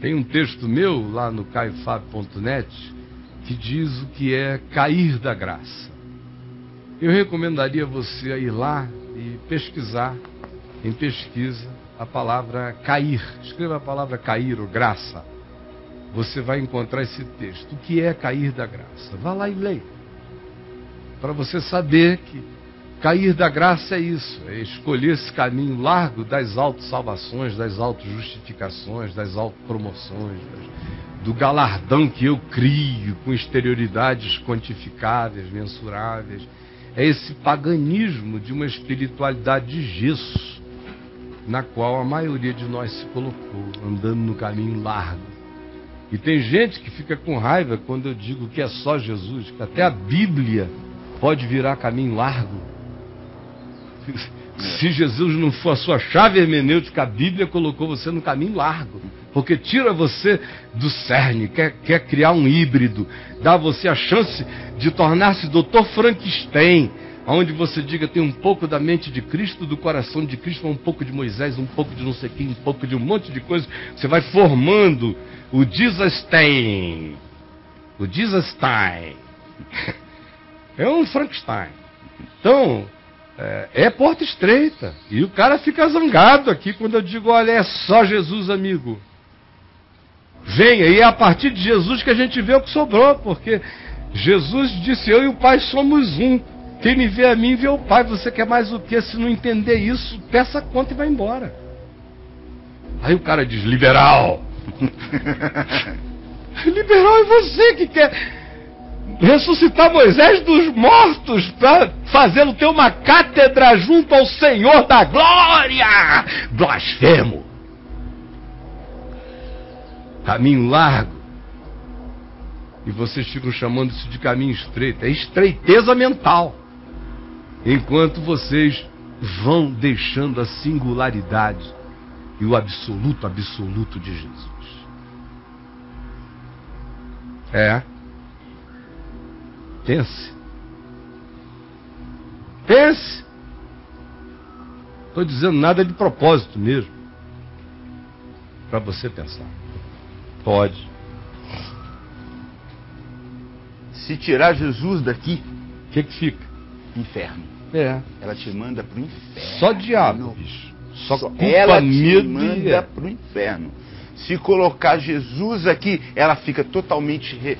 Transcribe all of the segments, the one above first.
Tem um texto meu lá no caifab.net que diz o que é cair da graça. Eu recomendaria você ir lá e pesquisar em pesquisa a palavra cair. Escreva a palavra cair ou graça. Você vai encontrar esse texto. O que é cair da graça? Vá lá e leia. Para você saber que cair da graça é isso, é escolher esse caminho largo das autossalvações, das autojustificações, das autopromoções, do galardão que eu crio com exterioridades quantificáveis, mensuráveis. É esse paganismo de uma espiritualidade de gesso, na qual a maioria de nós se colocou, andando no caminho largo. E tem gente que fica com raiva quando eu digo que é só Jesus, que até a Bíblia pode virar caminho largo. Se Jesus não for a sua chave hermenêutica, a Bíblia colocou você no caminho largo. Porque tira você do cerne, quer, quer criar um híbrido, dá você a chance de tornar-se doutor Frankenstein, onde você diga tem um pouco da mente de Cristo, do coração de Cristo, um pouco de Moisés, um pouco de não sei quem, um pouco de um monte de coisa. Você vai formando o Jesustein. O Jesustein. É um Frankenstein. Então, é, é, porta estreita. E o cara fica zangado aqui quando eu digo: olha, é só Jesus, amigo. Venha, e é a partir de Jesus que a gente vê o que sobrou, porque Jesus disse: Eu e o Pai somos um. Quem me vê a mim vê o Pai. Você quer mais o que? Se não entender isso, peça conta e vai embora. Aí o cara diz: Liberal. liberal é você que quer ressuscitar Moisés dos mortos para fazê-lo ter uma cátedra junto ao Senhor da glória. Blasfemo. Caminho largo. E vocês ficam chamando isso de caminho estreito. É estreiteza mental. Enquanto vocês vão deixando a singularidade e o absoluto absoluto de Jesus. É. Pense. Pense. Estou dizendo nada de propósito mesmo. Para você pensar. Pode. Se tirar Jesus daqui, o que, que fica? Inferno. É. Ela te manda pro inferno. Só diabo, bicho. Só, Só culpa ela te manda é. pro inferno. Se colocar Jesus aqui, ela fica totalmente re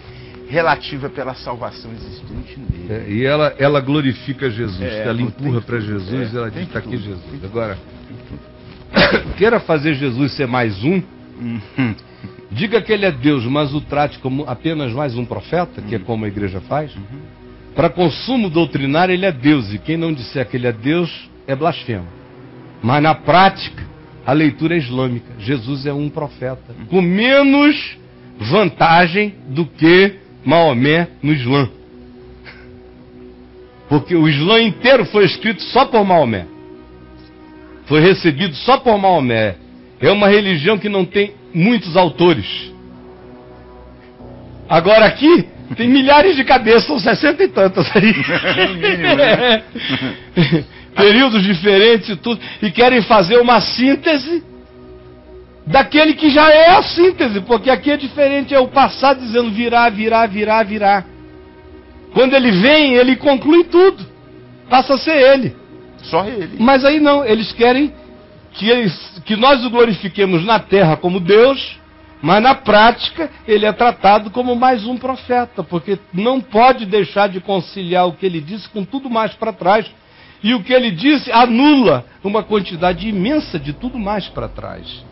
relativa pela salvação existente nele. É, e ela, ela glorifica Jesus, é, ela empurra para Jesus, é, ela diz: está aqui Jesus. Agora, queira fazer Jesus ser mais um, uhum. diga que ele é Deus, mas o trate como apenas mais um profeta, que é como a igreja faz. Uhum. Para consumo doutrinário, ele é Deus, e quem não disser que ele é Deus é blasfemo. Mas na prática, a leitura é islâmica. Jesus é um profeta, com menos vantagem do que Maomé no Islã. Porque o Islã inteiro foi escrito só por Maomé. Foi recebido só por Maomé. É uma religião que não tem muitos autores. Agora aqui tem milhares de cabeças, são sessenta e tantas aí. Né? Períodos diferentes e tudo. E querem fazer uma síntese daquele que já é a síntese, porque aqui é diferente, é o passado dizendo virá, virá, virá, virá. Quando ele vem, ele conclui tudo. Passa a ser ele. Só ele. Mas aí não, eles querem que, eles, que nós o glorifiquemos na terra como Deus, mas na prática ele é tratado como mais um profeta, porque não pode deixar de conciliar o que ele disse com tudo mais para trás. E o que ele disse anula uma quantidade imensa de tudo mais para trás.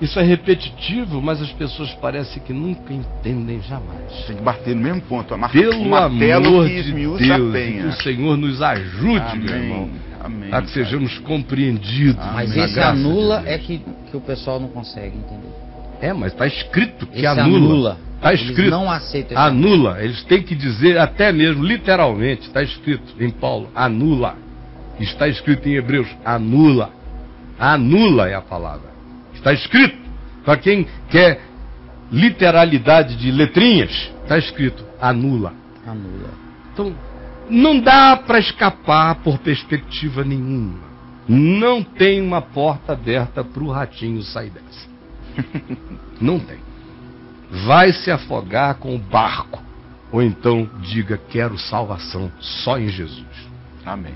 Isso é repetitivo, mas as pessoas parecem que nunca entendem jamais. Tem que bater no mesmo ponto. A marca, Pelo amor de Deus, que o Senhor nos ajude, Amém. meu irmão, Amém, a que sejamos compreendidos. Mas esse anula de é que, que o pessoal não consegue entender. É, mas está escrito que esse anula. Está escrito. Eles não aceitam. Anula. Eles têm que dizer até mesmo literalmente. Está escrito em Paulo. Anula. Está escrito em Hebreus. Anula. Anula é a palavra. Está escrito. Para quem quer literalidade de letrinhas, está escrito anula. Anula. Então, não dá para escapar por perspectiva nenhuma. Não tem uma porta aberta para o ratinho sair dessa. Não tem. Vai se afogar com o barco. Ou então diga: quero salvação só em Jesus. Amém.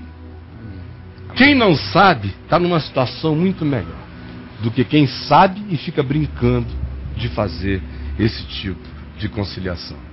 Quem não sabe está numa situação muito melhor do que quem sabe e fica brincando de fazer esse tipo de conciliação.